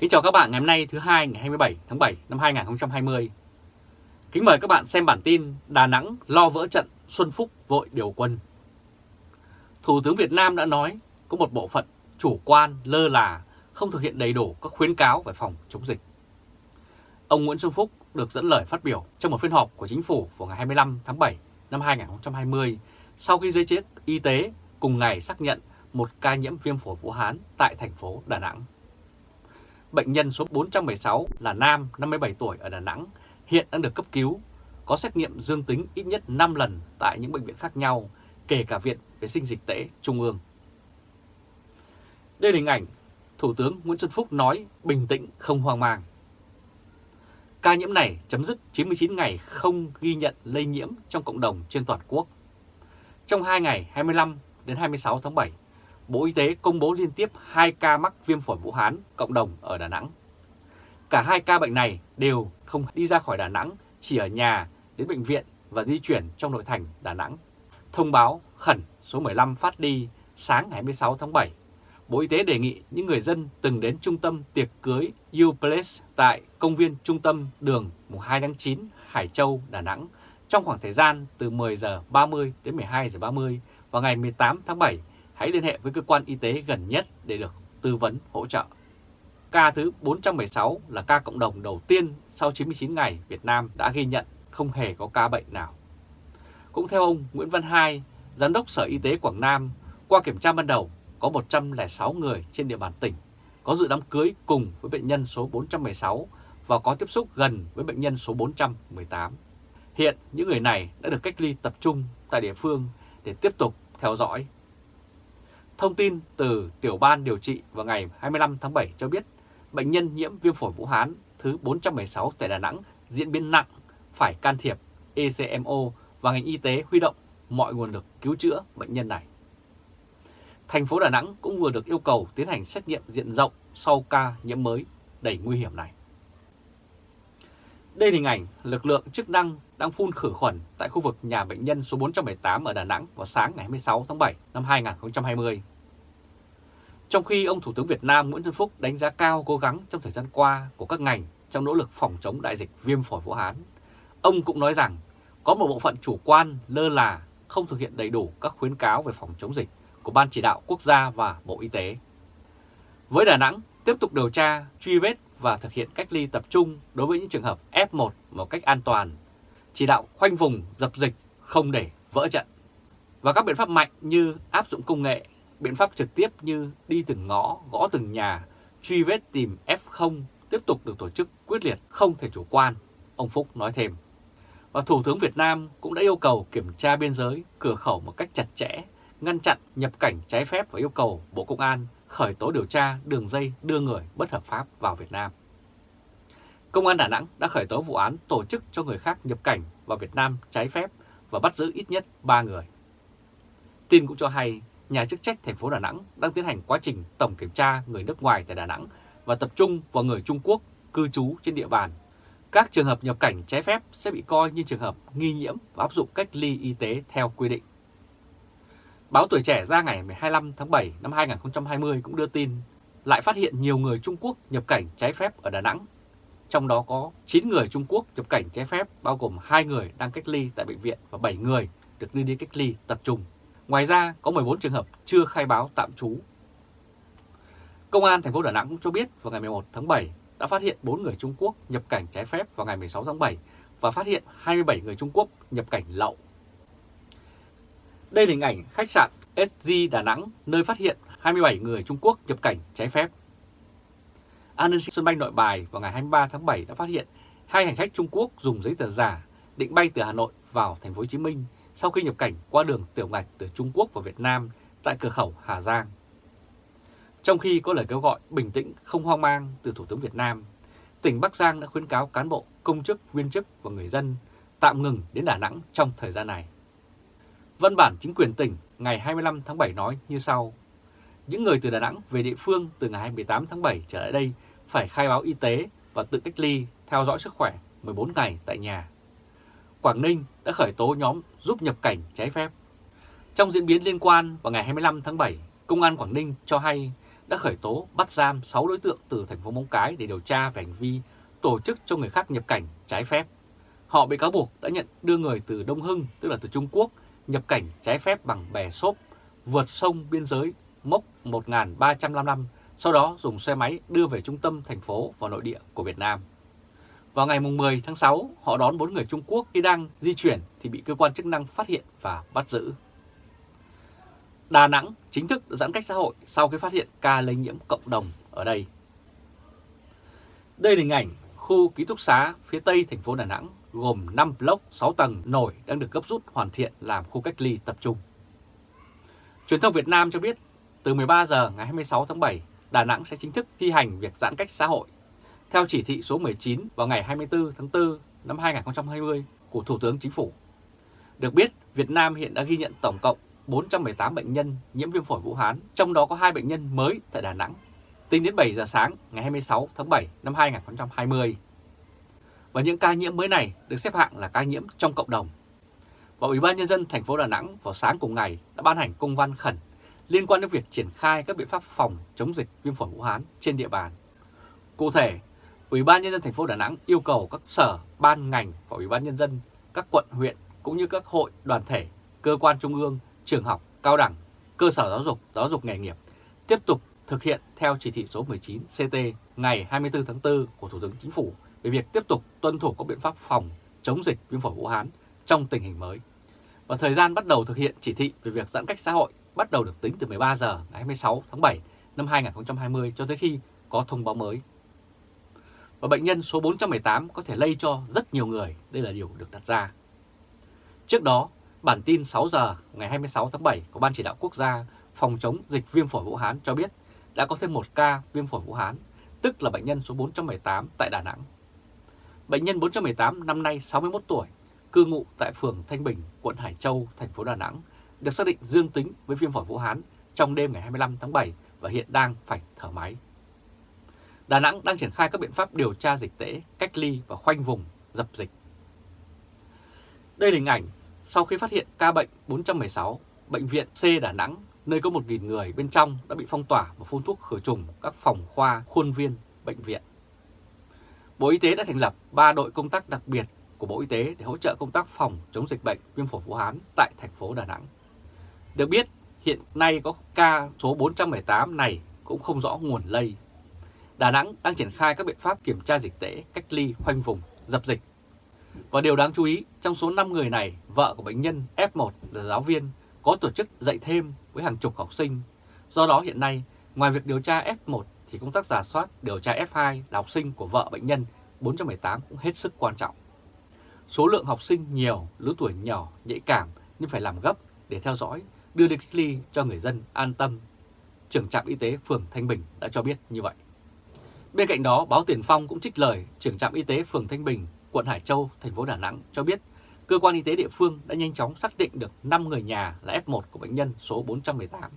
Kính chào các bạn ngày hôm nay, thứ hai, ngày 27 tháng 7 năm 2020. Kính mời các bạn xem bản tin Đà Nẵng lo vỡ trận Xuân Phúc vội điều quân. Thủ tướng Việt Nam đã nói có một bộ phận chủ quan lơ là, không thực hiện đầy đủ các khuyến cáo về phòng chống dịch. Ông Nguyễn Xuân Phúc được dẫn lời phát biểu trong một phiên họp của chính phủ vào ngày 25 tháng 7 năm 2020 sau khi giới chức y tế cùng ngày xác nhận một ca nhiễm viêm phổi Vũ Hán tại thành phố Đà Nẵng. Bệnh nhân số 416 là nam 57 tuổi ở Đà Nẵng, hiện đang được cấp cứu, có xét nghiệm dương tính ít nhất 5 lần tại những bệnh viện khác nhau, kể cả Viện Vệ sinh Dịch tễ Trung ương. Đây là hình ảnh Thủ tướng Nguyễn Xuân Phúc nói bình tĩnh không hoang mang. Ca nhiễm này chấm dứt 99 ngày không ghi nhận lây nhiễm trong cộng đồng trên toàn quốc. Trong 2 ngày 25 đến 26 tháng 7, Bộ Y tế công bố liên tiếp 2 ca mắc viêm phổi Vũ Hán cộng đồng ở Đà Nẵng. Cả hai ca bệnh này đều không đi ra khỏi Đà Nẵng, chỉ ở nhà đến bệnh viện và di chuyển trong nội thành Đà Nẵng. Thông báo khẩn số 15 phát đi sáng ngày 26 tháng 7. Bộ Y tế đề nghị những người dân từng đến trung tâm tiệc cưới U Place tại công viên trung tâm đường mùng 2 tháng 9 Hải Châu, Đà Nẵng trong khoảng thời gian từ 10 giờ 30 đến 12 giờ 30 vào ngày 18 tháng 7 hãy liên hệ với cơ quan y tế gần nhất để được tư vấn hỗ trợ. Ca thứ 416 là ca cộng đồng đầu tiên sau 99 ngày Việt Nam đã ghi nhận không hề có ca bệnh nào. Cũng theo ông Nguyễn Văn Hai, Giám đốc Sở Y tế Quảng Nam, qua kiểm tra ban đầu có 106 người trên địa bàn tỉnh có dự đám cưới cùng với bệnh nhân số 416 và có tiếp xúc gần với bệnh nhân số 418. Hiện những người này đã được cách ly tập trung tại địa phương để tiếp tục theo dõi Thông tin từ tiểu ban điều trị vào ngày 25 tháng 7 cho biết bệnh nhân nhiễm viêm phổi Vũ Hán thứ 416 tại Đà Nẵng diễn biến nặng, phải can thiệp ECMO và ngành y tế huy động mọi nguồn lực cứu chữa bệnh nhân này. Thành phố Đà Nẵng cũng vừa được yêu cầu tiến hành xét nghiệm diện rộng sau ca nhiễm mới đầy nguy hiểm này. Đây là hình ảnh lực lượng chức năng đang phun khử khuẩn tại khu vực nhà bệnh nhân số 418 ở Đà Nẵng vào sáng ngày 26 tháng 7 năm 2020. Trong khi ông Thủ tướng Việt Nam Nguyễn Xuân Phúc đánh giá cao cố gắng trong thời gian qua của các ngành trong nỗ lực phòng chống đại dịch viêm phổi Vũ Hán, ông cũng nói rằng có một bộ phận chủ quan lơ là không thực hiện đầy đủ các khuyến cáo về phòng chống dịch của Ban Chỉ đạo Quốc gia và Bộ Y tế. Với Đà Nẵng, tiếp tục điều tra, truy vết và thực hiện cách ly tập trung đối với những trường hợp F1 một cách an toàn, chỉ đạo khoanh vùng dập dịch không để vỡ trận. Và các biện pháp mạnh như áp dụng công nghệ, biện pháp trực tiếp như đi từng ngõ, gõ từng nhà, truy vết tìm F0 tiếp tục được tổ chức quyết liệt, không thể chủ quan, ông Phúc nói thêm. Và Thủ tướng Việt Nam cũng đã yêu cầu kiểm tra biên giới, cửa khẩu một cách chặt chẽ, ngăn chặn nhập cảnh trái phép và yêu cầu Bộ Công an khởi tố điều tra đường dây đưa người bất hợp pháp vào Việt Nam. Công an Đà Nẵng đã khởi tố vụ án tổ chức cho người khác nhập cảnh vào Việt Nam trái phép và bắt giữ ít nhất 3 người. Tin cũng cho hay, nhà chức trách thành phố Đà Nẵng đang tiến hành quá trình tổng kiểm tra người nước ngoài tại Đà Nẵng và tập trung vào người Trung Quốc cư trú trên địa bàn. Các trường hợp nhập cảnh trái phép sẽ bị coi như trường hợp nghi nhiễm và áp dụng cách ly y tế theo quy định. Báo Tuổi Trẻ ra ngày 25 tháng 7 năm 2020 cũng đưa tin lại phát hiện nhiều người Trung Quốc nhập cảnh trái phép ở Đà Nẵng. Trong đó có 9 người Trung Quốc nhập cảnh trái phép, bao gồm 2 người đang cách ly tại bệnh viện và 7 người được đưa đi cách ly tập trung. Ngoài ra, có 14 trường hợp chưa khai báo tạm trú. Công an thành phố Đà Nẵng cũng cho biết vào ngày 11 tháng 7 đã phát hiện 4 người Trung Quốc nhập cảnh trái phép vào ngày 16 tháng 7 và phát hiện 27 người Trung Quốc nhập cảnh lậu đây là hình ảnh khách sạn SG Đà Nẵng, nơi phát hiện 27 người Trung Quốc nhập cảnh trái phép. An ninh sân bay nội bài vào ngày 23 tháng 7 đã phát hiện hai hành khách Trung Quốc dùng giấy tờ giả định bay từ Hà Nội vào thành phố Hồ Chí Minh sau khi nhập cảnh qua đường tiểu ngạch từ Trung Quốc vào Việt Nam tại cửa khẩu Hà Giang. Trong khi có lời kêu gọi bình tĩnh không hoang mang từ Thủ tướng Việt Nam, tỉnh Bắc Giang đã khuyến cáo cán bộ, công chức, viên chức và người dân tạm ngừng đến Đà Nẵng trong thời gian này. Văn bản chính quyền tỉnh ngày 25 tháng 7 nói như sau. Những người từ Đà Nẵng về địa phương từ ngày 28 tháng 7 trở lại đây phải khai báo y tế và tự cách ly, theo dõi sức khỏe 14 ngày tại nhà. Quảng Ninh đã khởi tố nhóm giúp nhập cảnh trái phép. Trong diễn biến liên quan vào ngày 25 tháng 7, Công an Quảng Ninh cho hay đã khởi tố bắt giam 6 đối tượng từ thành phố Móng Cái để điều tra về hành vi tổ chức cho người khác nhập cảnh trái phép. Họ bị cáo buộc đã nhận đưa người từ Đông Hưng, tức là từ Trung Quốc, nhập cảnh trái phép bằng bè xốp, vượt sông biên giới mốc 1.355, sau đó dùng xe máy đưa về trung tâm thành phố và nội địa của Việt Nam. Vào ngày 10 tháng 6, họ đón 4 người Trung Quốc khi đang di chuyển thì bị cơ quan chức năng phát hiện và bắt giữ. Đà Nẵng chính thức giãn cách xã hội sau khi phát hiện ca lây nhiễm cộng đồng ở đây. Đây là hình ảnh khu ký túc xá phía tây thành phố Đà Nẵng gồm 5 block 6 tầng nổi đang được gấp rút hoàn thiện làm khu cách ly tập trung. Truyền thông Việt Nam cho biết từ 13 giờ ngày 26 tháng 7, Đà Nẵng sẽ chính thức thi hành việc giãn cách xã hội theo chỉ thị số 19 vào ngày 24 tháng 4 năm 2020 của Thủ tướng Chính phủ. Được biết, Việt Nam hiện đã ghi nhận tổng cộng 418 bệnh nhân nhiễm viêm phổi Vũ Hán, trong đó có 2 bệnh nhân mới tại Đà Nẵng, tính đến 7 giờ sáng ngày 26 tháng 7 năm 2020. Và những ca nhiễm mới này được xếp hạng là ca nhiễm trong cộng đồng. Và Ủy ban Nhân dân thành phố Đà Nẵng vào sáng cùng ngày đã ban hành công văn khẩn liên quan đến việc triển khai các biện pháp phòng chống dịch viêm phổi Vũ Hán trên địa bàn. Cụ thể, Ủy ban Nhân dân thành phố Đà Nẵng yêu cầu các sở, ban ngành và Ủy ban Nhân dân, các quận, huyện cũng như các hội, đoàn thể, cơ quan trung ương, trường học, cao đẳng, cơ sở giáo dục, giáo dục nghề nghiệp tiếp tục thực hiện theo chỉ thị số 19 CT ngày 24 tháng 4 của Thủ tướng Chính phủ về việc tiếp tục tuân thủ các biện pháp phòng chống dịch viêm phổi Vũ Hán trong tình hình mới. Và thời gian bắt đầu thực hiện chỉ thị về việc giãn cách xã hội bắt đầu được tính từ 13 giờ ngày 26 tháng 7 năm 2020 cho tới khi có thông báo mới. Và bệnh nhân số 418 có thể lây cho rất nhiều người, đây là điều được đặt ra. Trước đó, bản tin 6 giờ ngày 26 tháng 7 của Ban Chỉ đạo Quốc gia phòng chống dịch viêm phổi Vũ Hán cho biết đã có thêm một ca viêm phổi Vũ Hán, tức là bệnh nhân số 418 tại Đà Nẵng. Bệnh nhân 418 năm nay 61 tuổi, cư ngụ tại phường Thanh Bình, quận Hải Châu, thành phố Đà Nẵng, được xác định dương tính với viêm phổi Vũ Hán trong đêm ngày 25 tháng 7 và hiện đang phải thở máy. Đà Nẵng đang triển khai các biện pháp điều tra dịch tễ, cách ly và khoanh vùng, dập dịch. Đây là hình ảnh sau khi phát hiện ca bệnh 416, Bệnh viện C Đà Nẵng, nơi có 1.000 người bên trong đã bị phong tỏa và phun thuốc khử trùng các phòng khoa, khuôn viên, bệnh viện. Bộ Y tế đã thành lập 3 đội công tác đặc biệt của Bộ Y tế để hỗ trợ công tác phòng chống dịch bệnh viêm phổi Vũ Hán tại thành phố Đà Nẵng. Được biết, hiện nay có ca số 418 này cũng không rõ nguồn lây. Đà Nẵng đang triển khai các biện pháp kiểm tra dịch tễ, cách ly, khoanh vùng, dập dịch. Và điều đáng chú ý, trong số 5 người này, vợ của bệnh nhân F1 là giáo viên có tổ chức dạy thêm với hàng chục học sinh. Do đó hiện nay, ngoài việc điều tra F1 thì công tác giả soát điều tra F2 là học sinh của vợ bệnh nhân 418 cũng hết sức quan trọng. Số lượng học sinh nhiều, lứa tuổi nhỏ, nhạy cảm nhưng phải làm gấp để theo dõi, đưa đi cách ly cho người dân an tâm. Trưởng trạm y tế phường Thanh Bình đã cho biết như vậy. Bên cạnh đó, báo Tiền Phong cũng trích lời trưởng trạm y tế phường Thanh Bình, quận Hải Châu, thành phố Đà Nẵng cho biết cơ quan y tế địa phương đã nhanh chóng xác định được 5 người nhà là F1 của bệnh nhân số 418.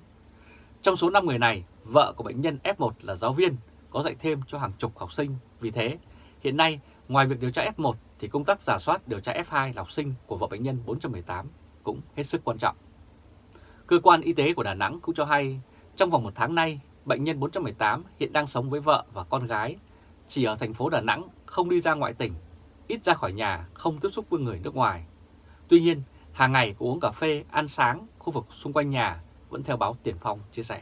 Trong số 5 người này, vợ của bệnh nhân F1 là giáo viên, có dạy thêm cho hàng chục học sinh. Vì thế, hiện nay, ngoài việc điều tra F1 thì công tác giả soát điều tra F2 là học sinh của vợ bệnh nhân 418 cũng hết sức quan trọng. Cơ quan y tế của Đà Nẵng cũng cho hay, trong vòng một tháng nay, bệnh nhân 418 hiện đang sống với vợ và con gái, chỉ ở thành phố Đà Nẵng, không đi ra ngoại tỉnh, ít ra khỏi nhà, không tiếp xúc với người nước ngoài. Tuy nhiên, hàng ngày có uống cà phê, ăn sáng, khu vực xung quanh nhà vẫn theo báo Tiền Phong chia sẻ.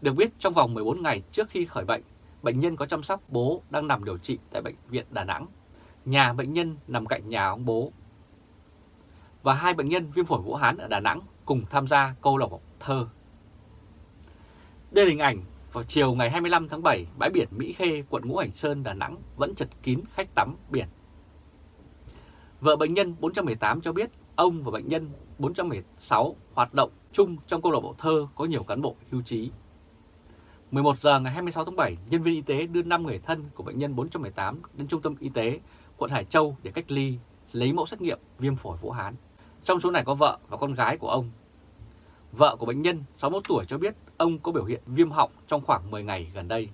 Được biết trong vòng 14 ngày trước khi khởi bệnh, bệnh nhân có chăm sóc bố đang nằm điều trị tại Bệnh viện Đà Nẵng. Nhà bệnh nhân nằm cạnh nhà ông bố. Và hai bệnh nhân viêm phổi Vũ Hán ở Đà Nẵng cùng tham gia câu lạc bộ thơ. Đây là hình ảnh vào chiều ngày 25 tháng 7, bãi biển Mỹ Khê, quận Ngũ Hành Sơn, Đà Nẵng vẫn chật kín khách tắm biển. Vợ bệnh nhân 418 cho biết ông và bệnh nhân 416 hoạt động chung trong câu lạc bộ thơ có nhiều cán bộ hưu trí. 11 giờ ngày 26 tháng 7, nhân viên y tế đưa 5 người thân của bệnh nhân 418 đến trung tâm y tế quận Hải Châu để cách ly, lấy mẫu xét nghiệm viêm phổi Vũ Hán. Trong số này có vợ và con gái của ông. Vợ của bệnh nhân 61 tuổi cho biết ông có biểu hiện viêm họng trong khoảng 10 ngày gần đây.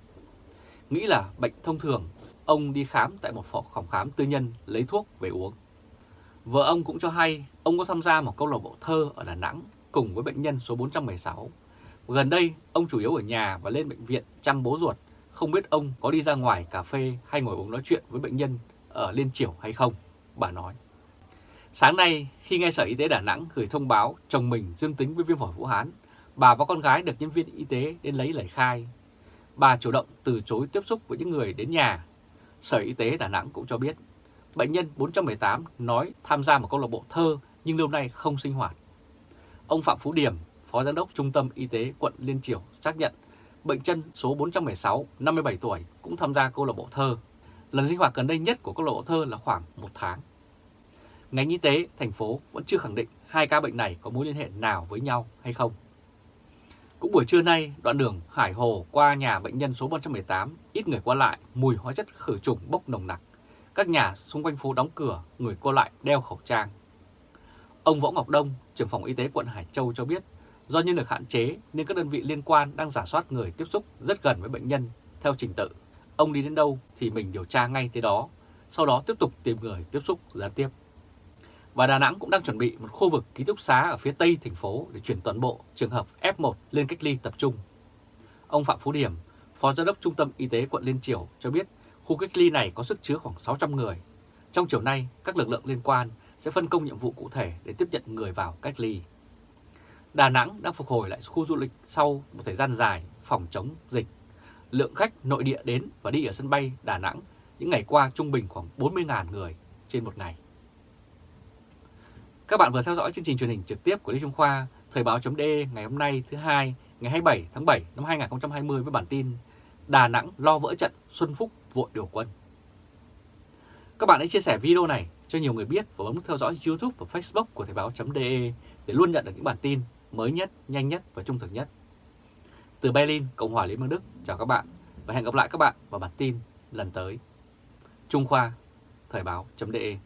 Nghĩ là bệnh thông thường, ông đi khám tại một phòng khám tư nhân lấy thuốc về uống. Vợ ông cũng cho hay ông có tham gia một câu lạc bộ thơ ở Đà Nẵng cùng với bệnh nhân số 416 Gần đây, ông chủ yếu ở nhà và lên bệnh viện chăm bố ruột, không biết ông có đi ra ngoài cà phê hay ngồi uống nói chuyện với bệnh nhân ở Liên Triểu hay không, bà nói. Sáng nay, khi nghe Sở Y tế Đà Nẵng gửi thông báo chồng mình dương tính với viêm phổi Vũ Hán, bà và con gái được nhân viên y tế đến lấy lời khai. Bà chủ động từ chối tiếp xúc với những người đến nhà. Sở Y tế Đà Nẵng cũng cho biết, bệnh nhân 418 nói tham gia một câu lạc bộ thơ nhưng lâu nay không sinh hoạt. Ông Phạm Phú Điểm, Phó Giám đốc Trung tâm Y tế quận Liên Triểu xác nhận bệnh nhân số 416, 57 tuổi cũng tham gia câu lạc bộ thơ. Lần sinh hoạt gần đây nhất của câu lạc bộ thơ là khoảng một tháng. Ngành y tế thành phố vẫn chưa khẳng định hai ca bệnh này có mối liên hệ nào với nhau hay không. Cũng buổi trưa nay, đoạn đường Hải Hồ qua nhà bệnh nhân số 418, ít người qua lại, mùi hóa chất khử trùng bốc nồng nặc. Các nhà xung quanh phố đóng cửa, người qua lại đeo khẩu trang. Ông Võ Ngọc Đông, trưởng phòng y tế quận Hải Châu cho biết, do nhân lực hạn chế nên các đơn vị liên quan đang giả soát người tiếp xúc rất gần với bệnh nhân theo trình tự. Ông đi đến đâu thì mình điều tra ngay tới đó, sau đó tiếp tục tìm người tiếp xúc gián tiếp và Đà Nẵng cũng đang chuẩn bị một khu vực ký túc xá ở phía tây thành phố để chuyển toàn bộ trường hợp F1 lên cách ly tập trung. Ông Phạm Phú Điểm, Phó Giám đốc Trung tâm Y tế quận Liên triều cho biết khu cách ly này có sức chứa khoảng 600 người. Trong chiều nay, các lực lượng liên quan sẽ phân công nhiệm vụ cụ thể để tiếp nhận người vào cách ly. Đà Nẵng đang phục hồi lại khu du lịch sau một thời gian dài phòng chống dịch. Lượng khách nội địa đến và đi ở sân bay Đà Nẵng những ngày qua trung bình khoảng 40.000 người trên một ngày. Các bạn vừa theo dõi chương trình truyền hình trực tiếp của Lê Trung Khoa, Thời báo.de ngày hôm nay thứ hai ngày 27 tháng 7 năm 2020 với bản tin Đà Nẵng lo vỡ trận Xuân Phúc vội điều quân. Các bạn hãy chia sẻ video này cho nhiều người biết và bấm theo dõi YouTube và Facebook của Thời báo.de để luôn nhận được những bản tin mới nhất, nhanh nhất và trung thực nhất. Từ Berlin, Cộng hòa Liên bang Đức, chào các bạn và hẹn gặp lại các bạn vào bản tin lần tới. Trung Khoa, Thời báo.de